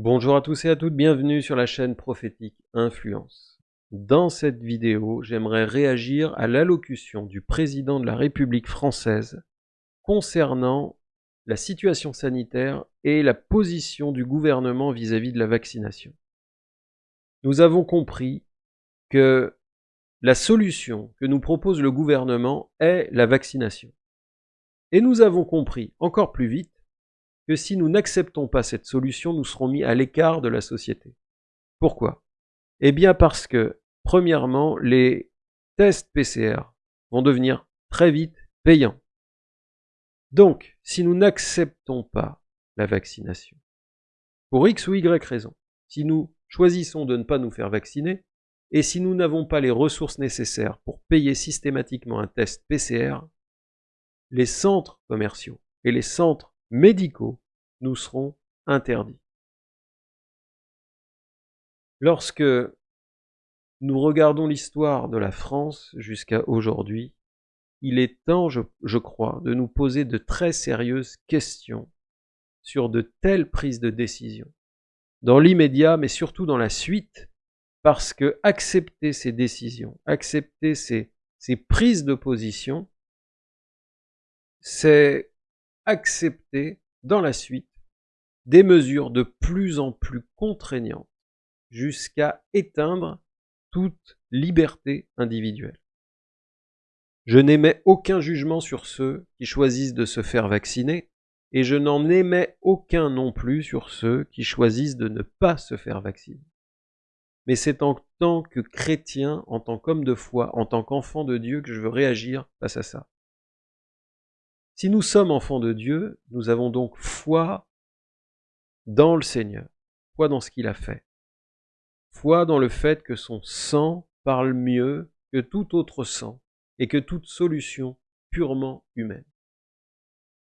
Bonjour à tous et à toutes, bienvenue sur la chaîne prophétique Influence. Dans cette vidéo, j'aimerais réagir à l'allocution du président de la République française concernant la situation sanitaire et la position du gouvernement vis-à-vis de la vaccination. Nous avons compris que la solution que nous propose le gouvernement est la vaccination. Et nous avons compris encore plus vite que si nous n'acceptons pas cette solution, nous serons mis à l'écart de la société. Pourquoi? Eh bien parce que, premièrement, les tests PCR vont devenir très vite payants. Donc, si nous n'acceptons pas la vaccination, pour X ou Y raison, si nous choisissons de ne pas nous faire vacciner, et si nous n'avons pas les ressources nécessaires pour payer systématiquement un test PCR, les centres commerciaux et les centres médicaux nous seront interdits. Lorsque nous regardons l'histoire de la France jusqu'à aujourd'hui, il est temps, je, je, crois, de nous poser de très sérieuses questions sur de telles prises de décision, dans l'immédiat, mais surtout dans la suite, parce que accepter ces décisions, accepter ces, ces prises de position, c'est accepter dans la suite des mesures de plus en plus contraignantes jusqu'à éteindre toute liberté individuelle. Je n'émets aucun jugement sur ceux qui choisissent de se faire vacciner et je n'en émets aucun non plus sur ceux qui choisissent de ne pas se faire vacciner. Mais c'est en tant que chrétien, en tant qu'homme de foi, en tant qu'enfant de Dieu que je veux réagir face à ça. Si nous sommes enfants de Dieu, nous avons donc foi dans le Seigneur, foi dans ce qu'il a fait, foi dans le fait que son sang parle mieux que tout autre sang et que toute solution purement humaine.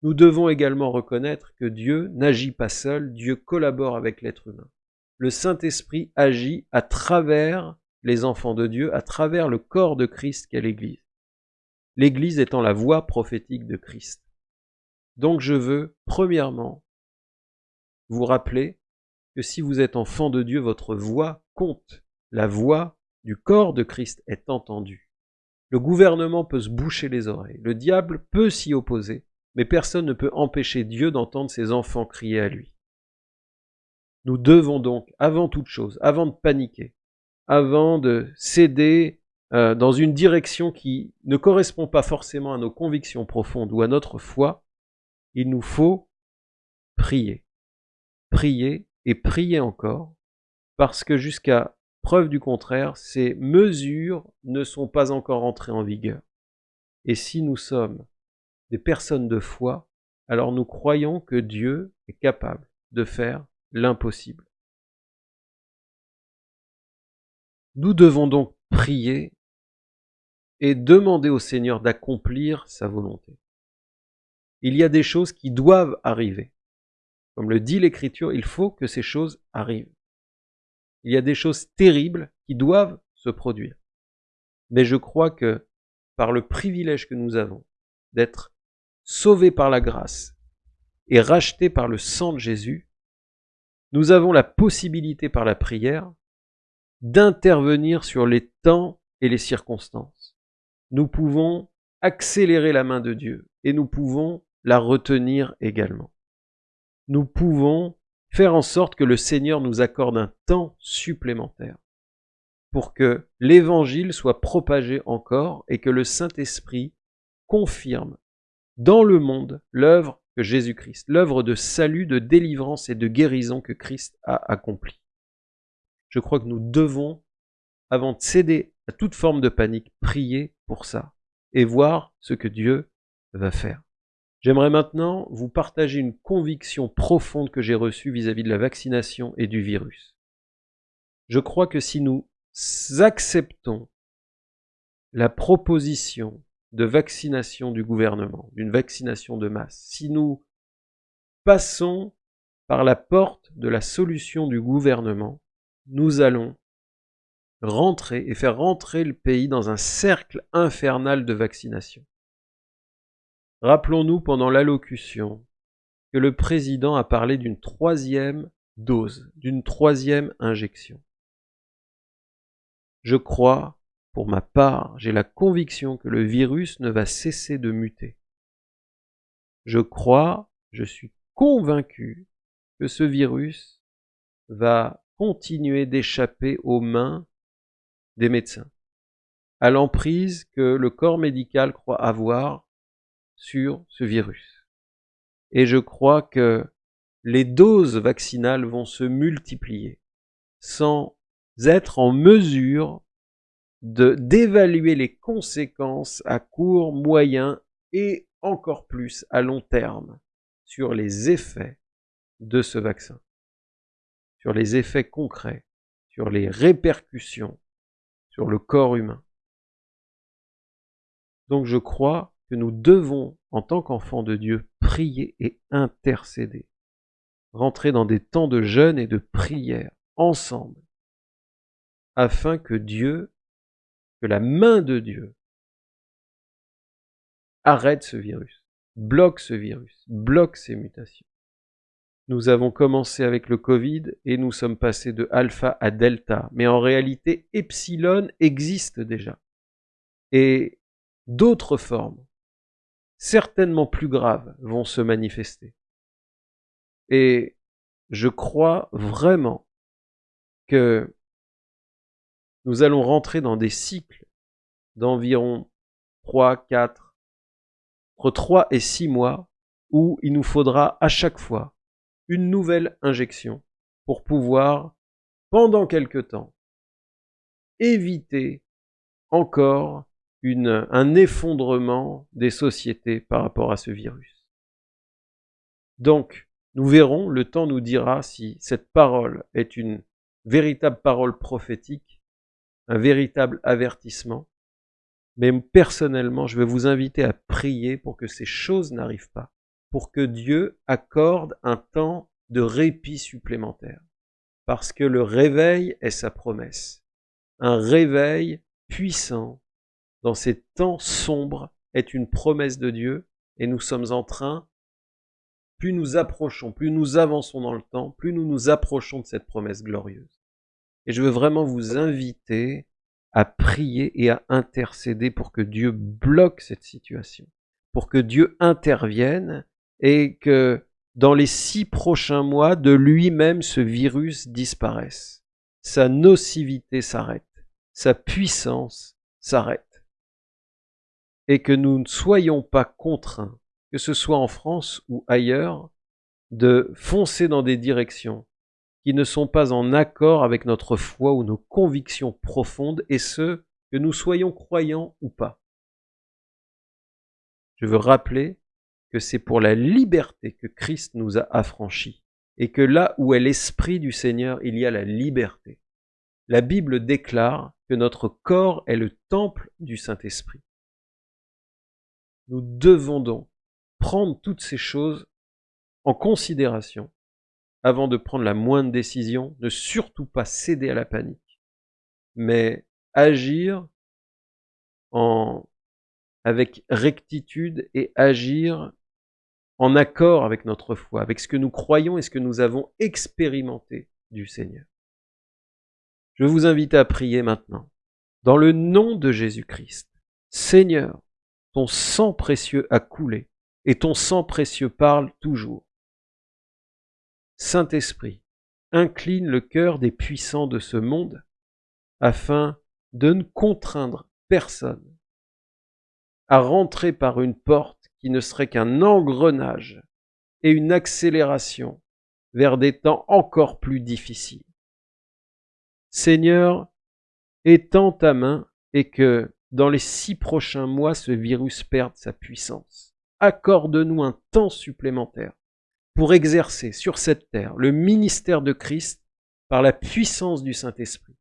Nous devons également reconnaître que Dieu n'agit pas seul, Dieu collabore avec l'être humain. Le Saint-Esprit agit à travers les enfants de Dieu, à travers le corps de Christ qu'est l'Église l'Église étant la voix prophétique de Christ. Donc je veux, premièrement, vous rappeler que si vous êtes enfant de Dieu, votre voix compte. La voix du corps de Christ est entendue. Le gouvernement peut se boucher les oreilles, le diable peut s'y opposer, mais personne ne peut empêcher Dieu d'entendre ses enfants crier à lui. Nous devons donc, avant toute chose, avant de paniquer, avant de céder euh, dans une direction qui ne correspond pas forcément à nos convictions profondes ou à notre foi, il nous faut prier. Prier et prier encore, parce que jusqu'à preuve du contraire, ces mesures ne sont pas encore entrées en vigueur. Et si nous sommes des personnes de foi, alors nous croyons que Dieu est capable de faire l'impossible. Nous devons donc prier et demander au Seigneur d'accomplir sa volonté. Il y a des choses qui doivent arriver. Comme le dit l'Écriture, il faut que ces choses arrivent. Il y a des choses terribles qui doivent se produire. Mais je crois que par le privilège que nous avons d'être sauvés par la grâce et rachetés par le sang de Jésus, nous avons la possibilité par la prière d'intervenir sur les temps et les circonstances nous pouvons accélérer la main de Dieu et nous pouvons la retenir également. Nous pouvons faire en sorte que le Seigneur nous accorde un temps supplémentaire pour que l'évangile soit propagé encore et que le Saint-Esprit confirme dans le monde l'œuvre que Jésus-Christ, l'œuvre de salut, de délivrance et de guérison que Christ a accomplie. Je crois que nous devons, avant de céder à toute forme de panique, prier pour ça et voir ce que Dieu va faire. J'aimerais maintenant vous partager une conviction profonde que j'ai reçue vis-à-vis de la vaccination et du virus. Je crois que si nous acceptons la proposition de vaccination du gouvernement, d'une vaccination de masse, si nous passons par la porte de la solution du gouvernement, nous allons rentrer et faire rentrer le pays dans un cercle infernal de vaccination. Rappelons-nous pendant l'allocution que le président a parlé d'une troisième dose, d'une troisième injection. Je crois, pour ma part, j'ai la conviction que le virus ne va cesser de muter. Je crois, je suis convaincu que ce virus va continuer d'échapper aux mains des médecins, à l'emprise que le corps médical croit avoir sur ce virus. Et je crois que les doses vaccinales vont se multiplier sans être en mesure de d'évaluer les conséquences à court, moyen et encore plus à long terme sur les effets de ce vaccin, sur les effets concrets, sur les répercussions sur le corps humain. Donc je crois que nous devons, en tant qu'enfants de Dieu, prier et intercéder, rentrer dans des temps de jeûne et de prière ensemble, afin que Dieu, que la main de Dieu, arrête ce virus, bloque ce virus, bloque ces mutations. Nous avons commencé avec le Covid et nous sommes passés de alpha à delta. Mais en réalité, epsilon existe déjà. Et d'autres formes, certainement plus graves, vont se manifester. Et je crois vraiment que nous allons rentrer dans des cycles d'environ 3, 4, entre 3 et 6 mois où il nous faudra à chaque fois une nouvelle injection pour pouvoir, pendant quelque temps, éviter encore une, un effondrement des sociétés par rapport à ce virus. Donc, nous verrons, le temps nous dira si cette parole est une véritable parole prophétique, un véritable avertissement. Mais personnellement, je vais vous inviter à prier pour que ces choses n'arrivent pas pour que Dieu accorde un temps de répit supplémentaire. Parce que le réveil est sa promesse. Un réveil puissant dans ces temps sombres est une promesse de Dieu et nous sommes en train, plus nous approchons, plus nous avançons dans le temps, plus nous nous approchons de cette promesse glorieuse. Et je veux vraiment vous inviter à prier et à intercéder pour que Dieu bloque cette situation, pour que Dieu intervienne et que dans les six prochains mois, de lui-même, ce virus disparaisse. Sa nocivité s'arrête. Sa puissance s'arrête. Et que nous ne soyons pas contraints, que ce soit en France ou ailleurs, de foncer dans des directions qui ne sont pas en accord avec notre foi ou nos convictions profondes, et ce, que nous soyons croyants ou pas. Je veux rappeler que c'est pour la liberté que Christ nous a affranchis, et que là où est l'Esprit du Seigneur, il y a la liberté. La Bible déclare que notre corps est le temple du Saint-Esprit. Nous devons donc prendre toutes ces choses en considération avant de prendre la moindre décision, ne surtout pas céder à la panique, mais agir en, avec rectitude et agir en accord avec notre foi, avec ce que nous croyons et ce que nous avons expérimenté du Seigneur. Je vous invite à prier maintenant. Dans le nom de Jésus-Christ, Seigneur, ton sang précieux a coulé et ton sang précieux parle toujours. Saint-Esprit, incline le cœur des puissants de ce monde afin de ne contraindre personne à rentrer par une porte qui ne serait qu'un engrenage et une accélération vers des temps encore plus difficiles. Seigneur, étends ta main et que dans les six prochains mois ce virus perde sa puissance. Accorde-nous un temps supplémentaire pour exercer sur cette terre le ministère de Christ par la puissance du Saint-Esprit,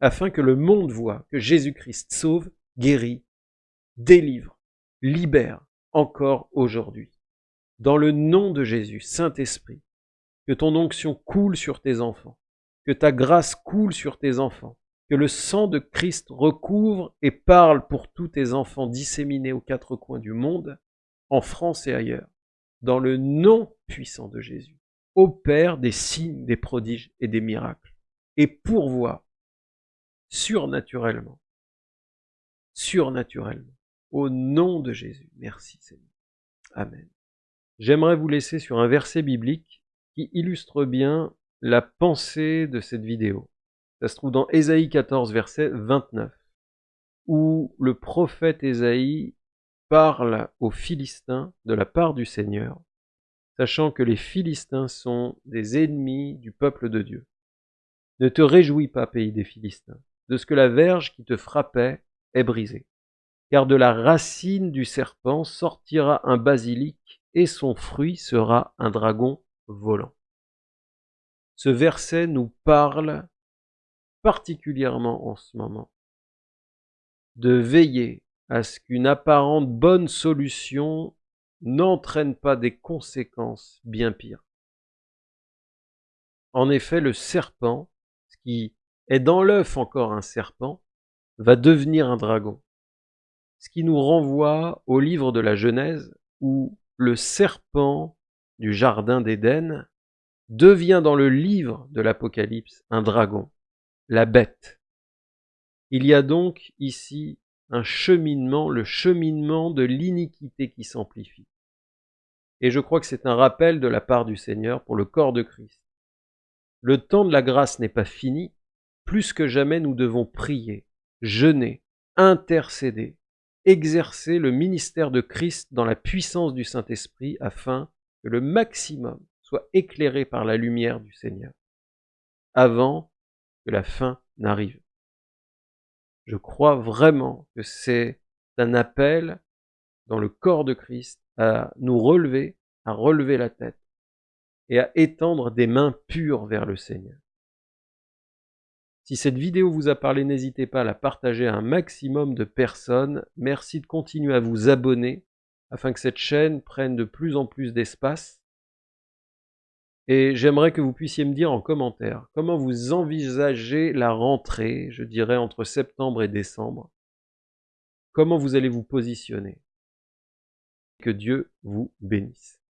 afin que le monde voit que Jésus-Christ sauve, guérit, délivre, libère, encore aujourd'hui. Dans le nom de Jésus, Saint-Esprit, que ton onction coule sur tes enfants, que ta grâce coule sur tes enfants, que le sang de Christ recouvre et parle pour tous tes enfants disséminés aux quatre coins du monde, en France et ailleurs, dans le nom puissant de Jésus. opère des signes, des prodiges et des miracles et pourvoit surnaturellement, surnaturellement, au nom de Jésus. Merci Seigneur. Amen. J'aimerais vous laisser sur un verset biblique qui illustre bien la pensée de cette vidéo. Ça se trouve dans Ésaïe 14, verset 29, où le prophète Ésaïe parle aux Philistins de la part du Seigneur, sachant que les Philistins sont des ennemis du peuple de Dieu. Ne te réjouis pas, pays des Philistins, de ce que la verge qui te frappait est brisée, car de la racine du serpent sortira un basilic, et son fruit sera un dragon volant. Ce verset nous parle particulièrement en ce moment de veiller à ce qu'une apparente bonne solution n'entraîne pas des conséquences bien pires. En effet, le serpent, ce qui est dans l'œuf encore un serpent, va devenir un dragon. Ce qui nous renvoie au livre de la Genèse où le serpent du jardin d'Éden devient dans le livre de l'Apocalypse un dragon, la bête. Il y a donc ici un cheminement, le cheminement de l'iniquité qui s'amplifie. Et je crois que c'est un rappel de la part du Seigneur pour le corps de Christ. Le temps de la grâce n'est pas fini, plus que jamais nous devons prier, jeûner, intercéder, exercer le ministère de Christ dans la puissance du Saint-Esprit afin que le maximum soit éclairé par la lumière du Seigneur, avant que la fin n'arrive. Je crois vraiment que c'est un appel dans le corps de Christ à nous relever, à relever la tête et à étendre des mains pures vers le Seigneur. Si cette vidéo vous a parlé, n'hésitez pas à la partager à un maximum de personnes. Merci de continuer à vous abonner afin que cette chaîne prenne de plus en plus d'espace. Et j'aimerais que vous puissiez me dire en commentaire comment vous envisagez la rentrée, je dirais entre septembre et décembre? Comment vous allez vous positionner? Que Dieu vous bénisse.